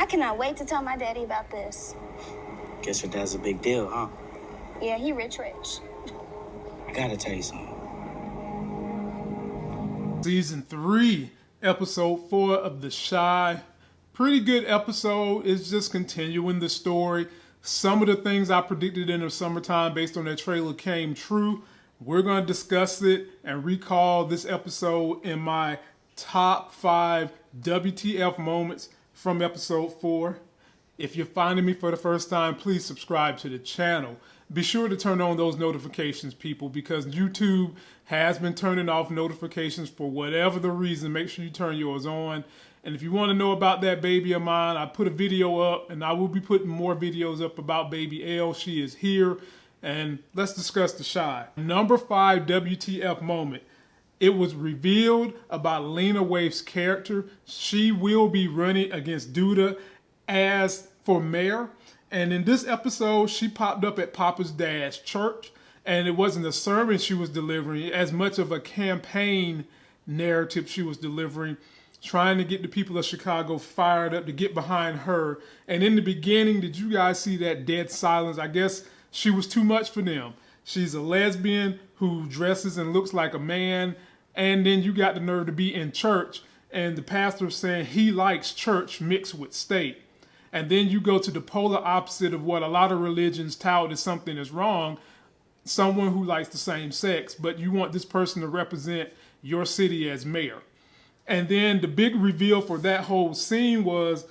I cannot wait to tell my daddy about this. Guess your dad's a big deal, huh? Yeah, he rich rich. I gotta tell you something. Season 3, Episode 4 of The Chi. Pretty good episode. It's just continuing the story. Some of the things I predicted in the summertime based on that trailer came true. We're going to discuss it and recall this episode in my top five WTF moments from episode 4. If you're finding me for the first time, please subscribe to the channel. Be sure to turn on those notifications, people, because YouTube has been turning off notifications for whatever the reason. Make sure you turn yours on. And if you want to know about that baby of mine, I put a video up, and I will be putting more videos up about baby L. She is here, and let's discuss the Chi. Number five WTF moment. It was revealed about Lena Waithe's character. She will be running against Douda as for mayor. And in this episode, she popped up at Papa's dad's church, and it wasn't a sermon she was delivering, as much of a campaign narrative she was delivering trying to get the people of Chicago fired up to get behind her. And in the beginning, did you guys see that dead silence? I guess she was too much for them. She's a lesbian who dresses and looks like a man. And then you got the nerve to be in church and the pastor saying he likes church mixed with state. And then you go to the polar opposite of what a lot of religions tout as something is wrong someone who likes the same sex, but you want this person to represent your city as mayor. And then the big reveal for that whole scene was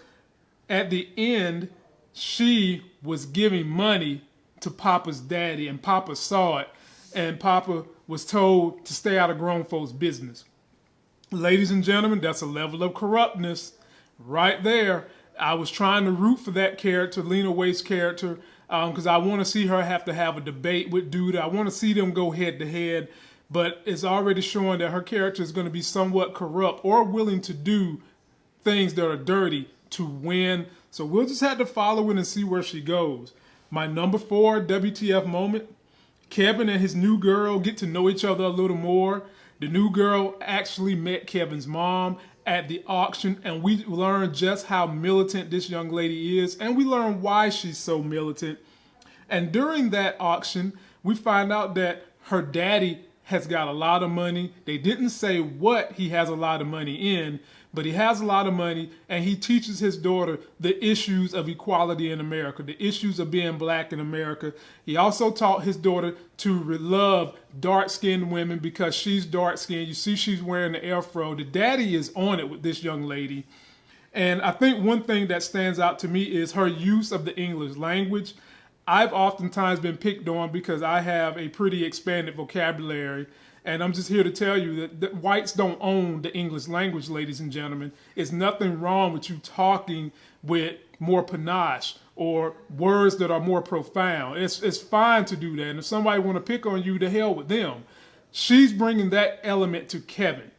at the end, she was giving money to Papa's daddy, and Papa saw it, and Papa was told to stay out of grown folks' business. Ladies and gentlemen, that's a level of corruptness right there. I was trying to root for that character, Lena Waithe's character, because um, I want to see her have to have a debate with Douda. I want to see them go head to head but it's already showing that her character is going to be somewhat corrupt or willing to do things that are dirty to win. So we'll just have to follow it and see where she goes. My number four WTF moment Kevin and his new girl get to know each other a little more. The new girl actually met Kevin's mom at the auction, and we learn just how militant this young lady is, and we learn why she's so militant. And during that auction, we find out that her daddy has got a lot of money. They didn't say what he has a lot of money in, but he has a lot of money and he teaches his daughter the issues of equality in America, the issues of being black in America. He also taught his daughter to love dark skinned women because she's dark skinned. You see, she's wearing the afro. The daddy is on it with this young lady. And I think one thing that stands out to me is her use of the English language. I've oftentimes been picked on because I have a pretty expanded vocabulary. And I'm just here to tell you that, that, whites don't own the English language, ladies and gentlemen. It's nothing wrong with you talking with more panache or words that are more profound. It's, it's fine to do that. And if somebody want to pick on you, to hell with them. She's bringing that element to Kevin.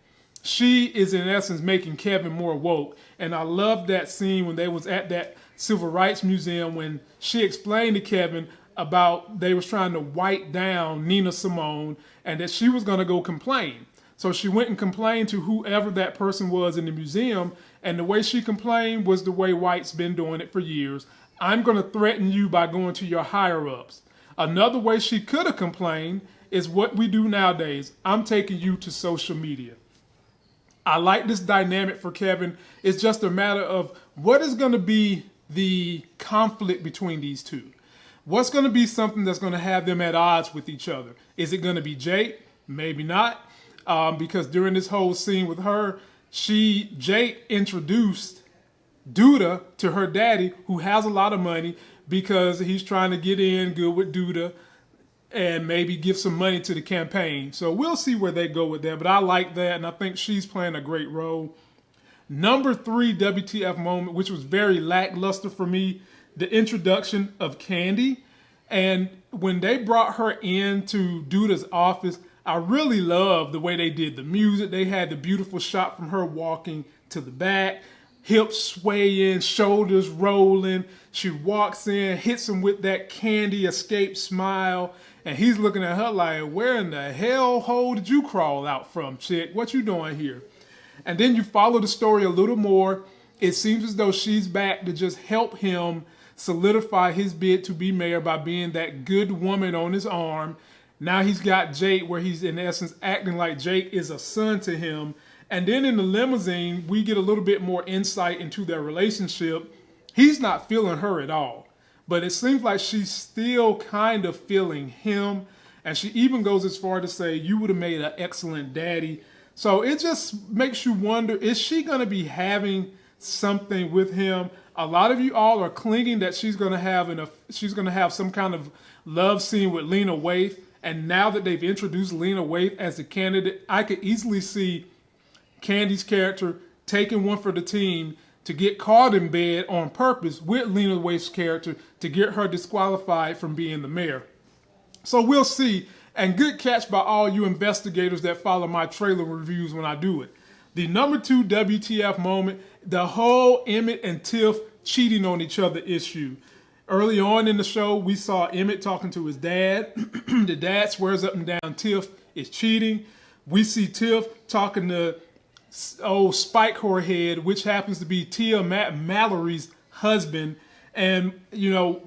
She is in essence making Kevin more woke. And I love that scene when they was at that Civil Rights Museum when she explained to Kevin about they was trying to wipe down Nina Simone and that she was going to go complain. So she went and complained to whoever that person was in the museum, and the way she complained was the way whites been doing it for years. I'm going to threaten you by going to your higher ups. Another way she could have complained is what we do nowadays. I'm taking you to social media. I like this dynamic for Kevin. It's just a matter of what is going to be the conflict between these two. What's going to be something that's going to have them at odds with each other? Is it going to be Jake? Maybe not, um, because during this whole scene with her, she Jake introduced Douda to her daddy, who has a lot of money, because he's trying to get in good with Douda and maybe give some money to the campaign. So we'll see where they go with that. But I like that, and I think she's playing a great role. Number three WTF moment, which was very lackluster for me, the introduction of Candy. And when they brought her into Douda's office, I really loved the way they did the music. They had the beautiful shot from her walking to the back, hips swaying, shoulders rolling. She walks in, hits him with that candy escape smile, and he's looking at her like, where in the hell hole did you crawl out from, chick? What you doing here? And then you follow the story a little more, it seems as though she's back to just help him solidify his bid to be mayor by being that good woman on his arm. Now he's got Jake, where he's in essence acting like Jake is a son to him. And then in the limousine, we get a little bit more insight into their relationship. He's not feeling her at all, but it seems like she's still kind of feeling him. And she even goes as far to say, You would have made an excellent daddy. So it just makes you wonder is she going to be having something with him? A lot of you all are clinging that she's going to have an, she's going to have some kind of love scene with Lena Waithe. And now that they've introduced Lena Waithe as a candidate, I could easily see Candy's character taking one for the team to get caught in bed on purpose with Lena Waithe's character to get her disqualified from being the mayor. So we'll see. And good catch by all you investigators that follow my trailer reviews when I do it. The number two WTF moment, the whole Emmett and Tiff cheating on each other issue. Early on in the show, we saw Emmett talking to his dad. the dad swears up and down Tiff is cheating. We see Tiff talking to old Spike Horrorhead, which happens to be Tia Matt Mallory's husband. And, you know,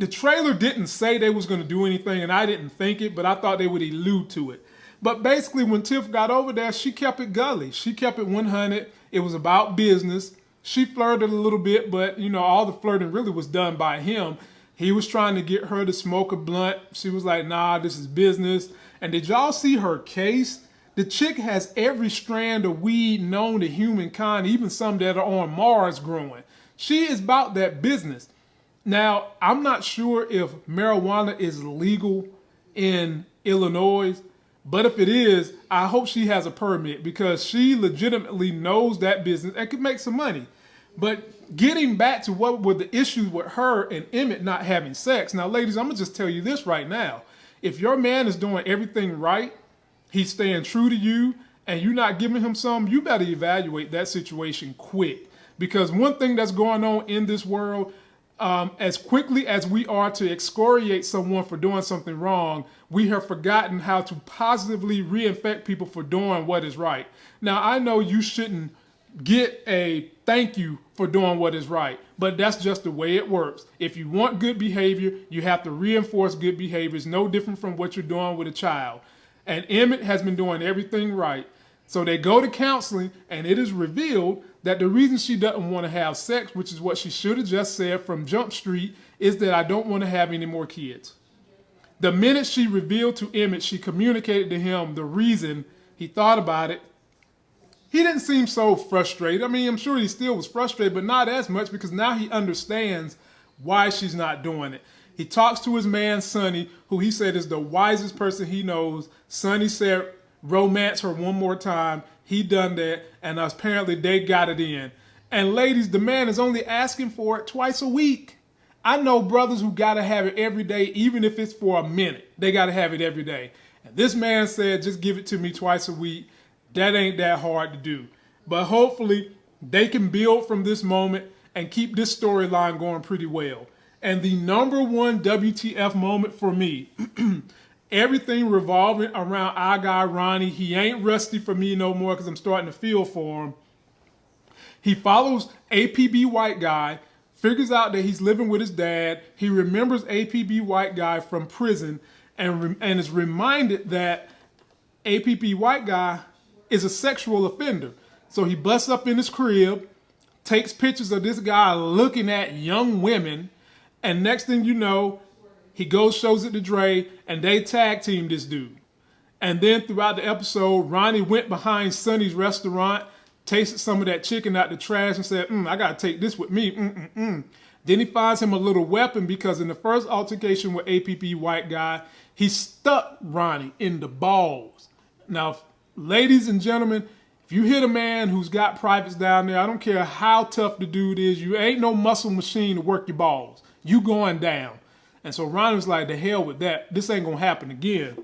the trailer didn't say they was going to do anything, and I didn't think it, but I thought they would allude to it. But basically, when Tiff got over there, she kept it gully. She kept it 100. It was about business. She flirted a little bit, but, you know, all the flirting really was done by him. He was trying to get her to smoke a blunt. She was like, nah, this is business. And did y'all see her case? The chick has every strand of weed known to humankind, even some that are on Mars growing. She is about that business. Now, I'm not sure if marijuana is legal in Illinois, but if it is, I hope she has a permit because she legitimately knows that business and could make some money. But getting back to what were the issues with her and Emmett not having sex. Now, ladies, I'm going to just tell you this right now. If your man is doing everything right he's staying true to you and you're not giving him some, you better evaluate that situation quick. Because one thing that's going on in this world, um, as quickly as we are to excoriate someone for doing something wrong, we have forgotten how to positively reinfect people for doing what is right. Now, I know you shouldn't get a thank you for doing what is right, but that's just the way it works. If you want good behavior, you have to reinforce good behavior. It's no different from what you're doing with a child and Emmett has been doing everything right. So they go to counseling, and it is revealed that the reason she doesn't want to have sex, which is what she should have just said from Jump Street, is that I don't want to have any more kids. The minute she revealed to Emmett, she communicated to him the reason he thought about it. He didn't seem so frustrated. I mean, I'm sure he still was frustrated, but not as much because now he understands why she's not doing it. He talks to his man, Sonny, who he said is the wisest person he knows. Sonny said, romance her one more time. He done that, and apparently they got it in. And ladies, the man is only asking for it twice a week. I know brothers who gotta have it every day, even if it's for a minute. They gotta have it every day. And this man said, just give it to me twice a week. That ain't that hard to do. But hopefully, they can build from this moment and keep this storyline going pretty well. And the number one WTF moment for me, everything revolving around our guy Ronnie. He ain't rusty for me no more because I'm starting to feel for him. He follows APB White Guy, figures out that he's living with his dad. He remembers APB White Guy from prison and, and is reminded that APB White Guy is a sexual offender. So he busts up in his crib, takes pictures of this guy looking at young women and next thing you know, he goes, shows it to Dre, and they tag team this dude. And then throughout the episode, Ronnie went behind Sonny's restaurant, tasted some of that chicken out the trash, and said, mm, I got to take this with me. Mm-mm-mm. Then he finds him a little weapon because in the first altercation with APB White Guy, he stuck Ronnie in the balls. Now, ladies and gentlemen, if you hit a man who's got privates down there, I don't care how tough the dude is, you ain't no muscle machine to work your balls. You going down. And so Ron was like, the hell with that. This ain't going to happen again.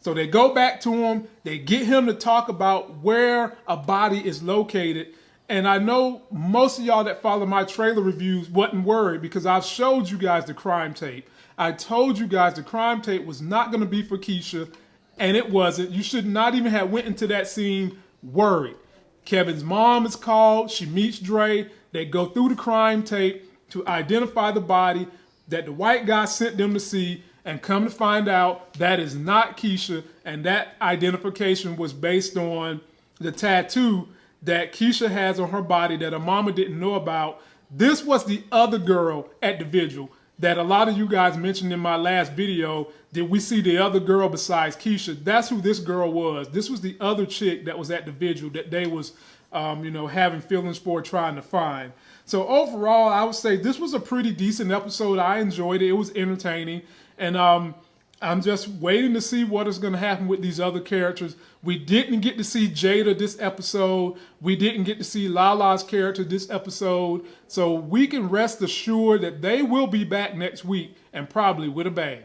So they go back to him. They get him to talk about where a body is located. And I know most of y'all that follow my trailer reviews wasn't worried because I've showed you guys the crime tape. I told you guys the crime tape was not going to be for Kiesha, and it wasn't. You should not even have went into that scene worried. Kevin's mom is called. She meets Dre. They go through the crime tape to identify the body that the white guy sent them to see. And come to find out that is not Kiesha. And that identification was based on the tattoo that Kiesha has on her body that her mama didn't know about. This was the other girl at the vigil that a lot of you guys mentioned in my last video. Did we see the other girl besides Keisha? That's who this girl was. This was the other chick that was at the vigil that they was, um, you know, having feelings for, trying to find. So overall, I would say this was a pretty decent episode. I enjoyed it. It was entertaining, and um, I'm just waiting to see what is going to happen with these other characters. We didn't get to see Jada this episode. We didn't get to see Lala's character this episode. So we can rest assured that they will be back next week and probably with a bang.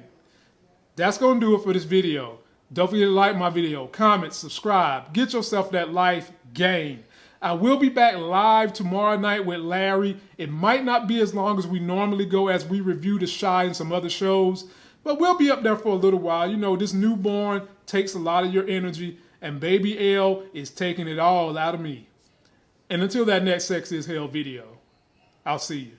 That's going to do it for this video. Don't forget to like my video, comment, subscribe, get yourself that life game. I will be back live tomorrow night with Larry. It might not be as long as we normally go as we review The Chi and some other shows. But we'll be up there for a little while. You know, this newborn takes a lot of your energy, and baby L is taking it all out of me. And until that next Sex is Hell video, I'll see you.